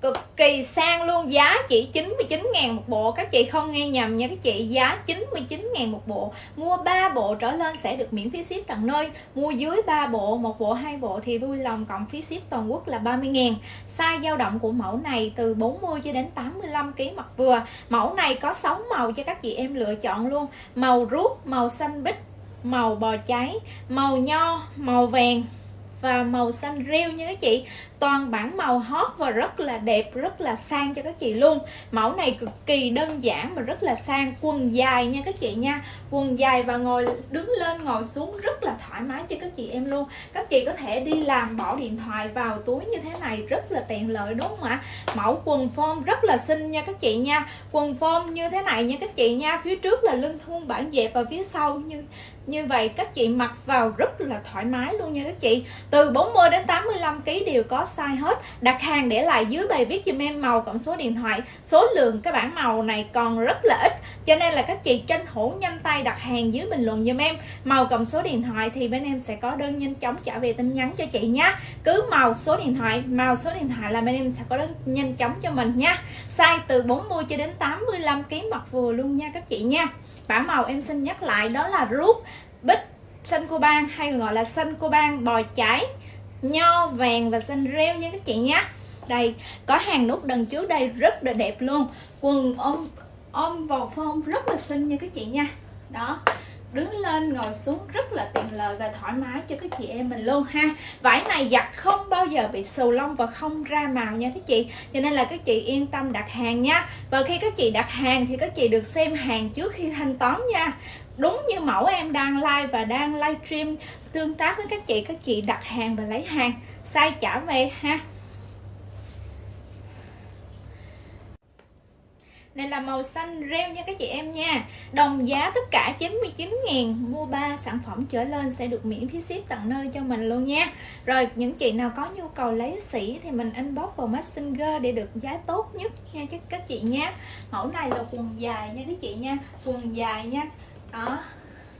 cực kỳ sang luôn, giá chỉ 99 ngàn một bộ. Các chị không nghe nhầm nha, các chị, giá 99 ngàn một bộ. Mua 3 bộ trở lên sẽ được miễn phí ship tận nơi. Mua dưới 3 bộ, một bộ, hai bộ thì vui lòng, cộng phí ship toàn quốc là 30 ngàn. Size dao động của mẫu này từ 40 cho đến 85 kg mặt vừa. Mẫu này có 6 màu cho các chị em lựa chọn luôn. Màu rút màu xanh bích, màu bò cháy, màu nho, màu vàng và màu xanh rêu nha các chị toàn bản màu hot và rất là đẹp, rất là sang cho các chị luôn. Mẫu này cực kỳ đơn giản mà rất là sang, quần dài nha các chị nha. Quần dài và ngồi, đứng lên, ngồi xuống rất là thoải mái cho các chị em luôn. Các chị có thể đi làm bỏ điện thoại vào túi như thế này, rất là tiện lợi, đúng không ạ? Mẫu quần form rất là xinh nha các chị nha. Quần form như thế này nha các chị nha. Phía trước là lưng thun, bản dẹp và phía sau như như vậy các chị mặc vào rất là thoải mái luôn nha các chị. Từ 40 đến 85 kg đều có size hết. Đặt hàng để lại dưới bài viết cho em màu cộng số điện thoại. Số lượng cái bản màu này còn rất là ít, cho nên là các chị tranh thủ nhanh tay đặt hàng dưới bình luận giùm em. Màu cộng số điện thoại thì bên em sẽ có đơn nhanh chóng trả về tin nhắn cho chị nhé cứ màu số điện thoại, màu số điện thoại là bên em sẽ có đơn nhanh chóng cho mình nha size từ 40 cho đến 85 kg mặt vừa luôn nha các chị nha. Bản màu em xin nhắc lại đó là rút bích, xanh cô ban hay gọi là xanh cô ban bò cháy nho, vàng và xanh rêu nha các chị nhé đây, có hàng nút đằng trước đây rất là đẹp luôn. Quần ôm ôm vào phong rất là xinh nha các chị nha. Đó, đứng lên, ngồi xuống rất là tiện lợi và thoải mái cho các chị em mình luôn ha. Vải này giặt không bao giờ bị sù lông và không ra màu nha các chị. Cho nên là các chị yên tâm đặt hàng nha. Và khi các chị đặt hàng thì các chị được xem hàng trước khi thanh toán nha đúng như mẫu em đang like và đang livestream tương tác với các chị các chị đặt hàng và lấy hàng. Sai trả về ha. Này là màu xanh reo nha các chị em nha. Đồng giá tất cả 99 ngàn Mua 3 sản phẩm trở lên sẽ được miễn phí ship tận nơi cho mình luôn nha. Rồi, những chị nào có nhu cầu lấy sỉ Thì mình inbox vào Messenger để được giá tốt nhất nha các chị nha. Mẫu này là quần dài nha các chị nha. Quần dài nha. Đó,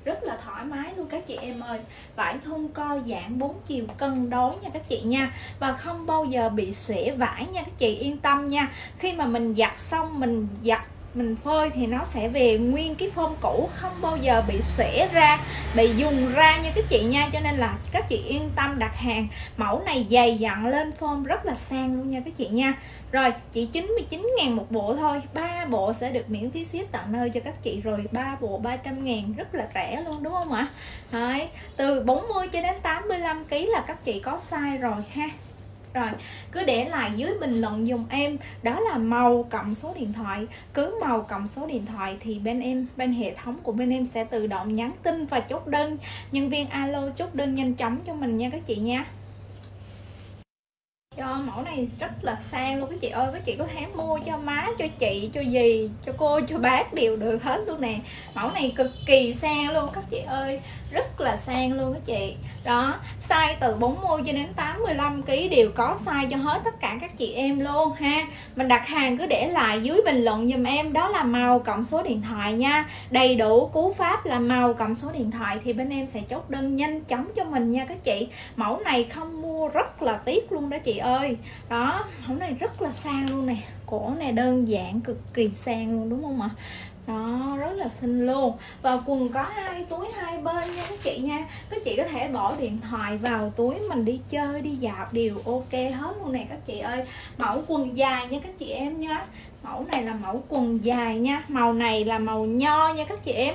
rất là thoải mái luôn các chị em ơi. Vải thun co giãn 4 chiều cân đối nha các chị nha. Và không bao giờ bị xuể vải nha các chị, yên tâm nha. Khi mà mình giặt xong, mình giặt mình phơi thì nó sẽ về nguyên cái form cũ không bao giờ bị xẻ ra bị dùng ra như các chị nha. Cho nên là các chị yên tâm đặt hàng. Mẫu này dày dặn lên form rất là sang luôn nha các chị nha. Rồi chỉ 99 ngàn một bộ thôi. Ba bộ sẽ được miễn phí ship tận nơi cho các chị rồi. Ba bộ 300 ngàn rất là rẻ luôn đúng không ạ? Đấy, từ 40 cho đến 85 kg là các chị có size rồi ha rồi, cứ để lại dưới bình luận dùng em. Đó là màu cộng số điện thoại. Cứ màu cộng số điện thoại thì bên em, bên hệ thống của bên em sẽ tự động nhắn tin và chốt đơn. Nhân viên alo chốt đơn nhanh chóng cho mình nha các chị nha cho mẫu này rất là sang luôn các chị ơi. Các chị có thể mua cho má, cho chị, cho dì, cho cô, cho bác đều được hết luôn nè. Mẫu này cực kỳ sang luôn các chị ơi. Rất là sang luôn các chị. Đó, size từ 40 cho đến 85 kg đều có size cho hết tất cả các chị em luôn ha. Mình đặt hàng cứ để lại dưới bình luận giùm em. Đó là màu cộng số điện thoại nha. Đầy đủ cú pháp là màu cộng số điện thoại thì bên em sẽ chốt đơn nhanh chóng cho mình nha các chị. Mẫu này không mua rất là tiếc luôn đó chị ơi. Đó mẫu này rất là sang luôn nè. Cổ này đơn giản cực kỳ sang luôn đúng không ạ? Đó rất là xinh luôn. Và quần có hai túi hai bên nha các chị nha. Các chị có thể bỏ điện thoại vào túi mình đi chơi đi dạo đều ok hết luôn nè các chị ơi. Mẫu quần dài nha các chị em nhé, mẫu này là mẫu quần dài nha. Màu này là màu nho nha các chị em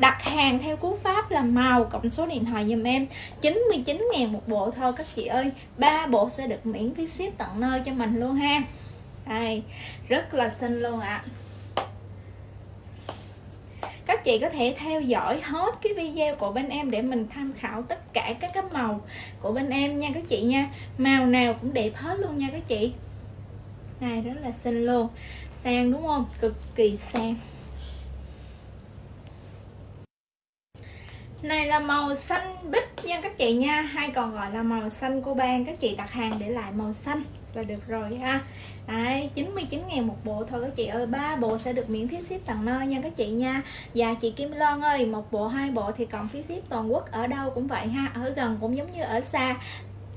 đặt hàng theo cú pháp là màu cộng số điện thoại giùm em. 99 ngàn một bộ thôi các chị ơi. Ba bộ sẽ được miễn phí ship tận nơi cho mình luôn ha. Đây, rất là xinh luôn ạ. À các chị có thể theo dõi hết cái video của bên em để mình tham khảo tất cả các cái màu của bên em nha các chị nha. Màu nào cũng đẹp hết luôn nha các chị. Này rất là xinh luôn. Sang đúng không? Cực kỳ sang. Này là màu xanh bích nha các chị nha. Hay còn gọi là màu xanh cô ban các chị đặt hàng để lại màu xanh là được rồi ha. Đấy, 99 ngàn một bộ thôi các chị ơi. Ba bộ sẽ được miễn phí ship tặng nơi nha các chị nha. Và chị Kim Loan ơi một bộ hai bộ thì còn phí ship toàn quốc ở đâu cũng vậy ha. Ở gần cũng giống như ở xa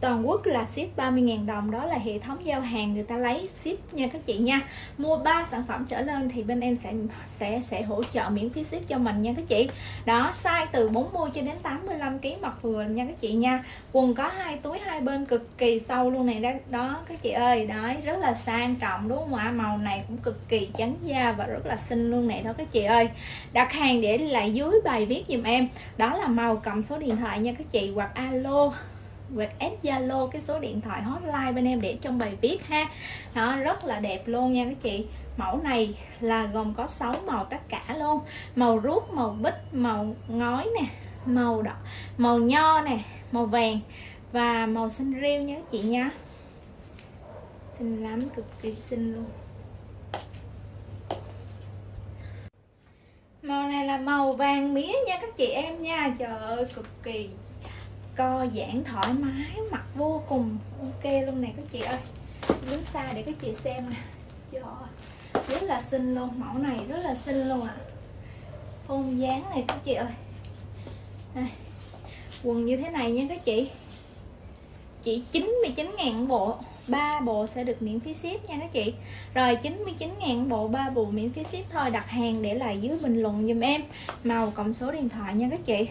toàn quốc là ship 30.000 đồng, đó là hệ thống giao hàng người ta lấy ship nha các chị nha. Mua 3 sản phẩm trở lên thì bên em sẽ sẽ sẽ hỗ trợ miễn phí ship cho mình nha các chị. Đó, size từ 40 cho đến 85 kg mặc vừa nha các chị nha. Quần có hai túi hai bên cực kỳ sâu luôn này đó đó các chị ơi. Đấy, rất là sang trọng đúng không ạ? Màu này cũng cực kỳ trắng da và rất là xinh luôn này đó các chị ơi. Đặt hàng để lại dưới bài viết giùm em. Đó là màu cầm số điện thoại nha các chị, hoặc alo hoặc Zalo, cái số điện thoại hotline bên em để trong bài viết ha. Đó, rất là đẹp luôn nha các chị. Mẫu này là gồm có 6 màu tất cả luôn. Màu rút màu bích, màu ngói nè, màu đỏ, màu nho nè, màu vàng và màu xanh rêu nha các chị nha. Xinh lắm, cực kỳ xinh luôn. Màu này là màu vàng mía nha các chị em nha. Trời ơi, cực kỳ co giãn thoải mái mặc vô cùng ok luôn này các chị ơi. Đứng xa để các chị xem nè. Trời, rất là xinh luôn, mẫu này rất là xinh luôn ạ. À. phong dáng này các chị ơi. Này. quần như thế này nha các chị. Chỉ 99 ngàn bộ, ba bộ sẽ được miễn phí ship nha các chị. Rồi 99 ngàn bộ, ba bộ miễn phí ship thôi, đặt hàng để lại dưới bình luận dùm em. Màu cộng số điện thoại nha các chị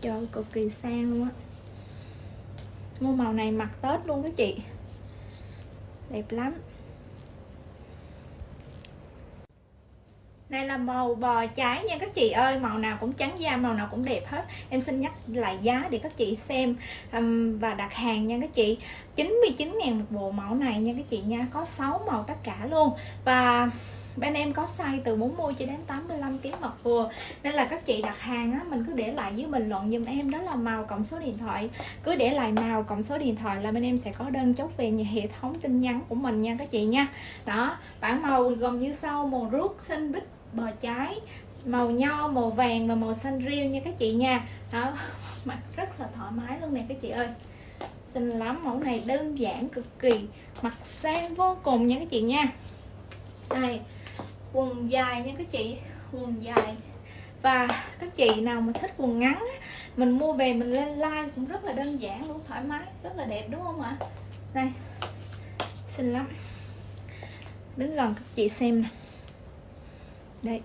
trời cực kỳ sang luôn á. Mua màu này mặc tết luôn các chị. Đẹp lắm. Này là màu bò trái nha các chị ơi màu nào cũng trắng da màu nào cũng đẹp hết. Em xin nhắc lại giá để các chị xem um, và đặt hàng nha các chị. 99 ngàn một bộ mẫu này nha các chị nha có 6 màu tất cả luôn. Và bên em có size từ 40 cho đến 85 kg mặc vừa. Nên là các chị đặt hàng á, mình cứ để lại dưới bình luận giùm em, đó là màu cộng số điện thoại. Cứ để lại màu cộng số điện thoại là bên em sẽ có đơn chốt về nhà, hệ thống tin nhắn của mình nha các chị nha. Đó bản màu gồm như sau, màu rút xanh bích, bò trái, màu nho, màu vàng và màu xanh riêu nha các chị nha. Đó mặc rất là thoải mái luôn nè các chị ơi. Xinh lắm, mẫu này đơn giản cực kỳ mặc sang vô cùng nha các chị nha. Đây quần dài nha các chị, quần dài. Và các chị nào mà thích quần ngắn mình mua về mình lên like cũng rất là đơn giản luôn, thoải mái, rất là đẹp đúng không ạ? Đây, xinh lắm. Đứng gần các chị xem nè. Đây.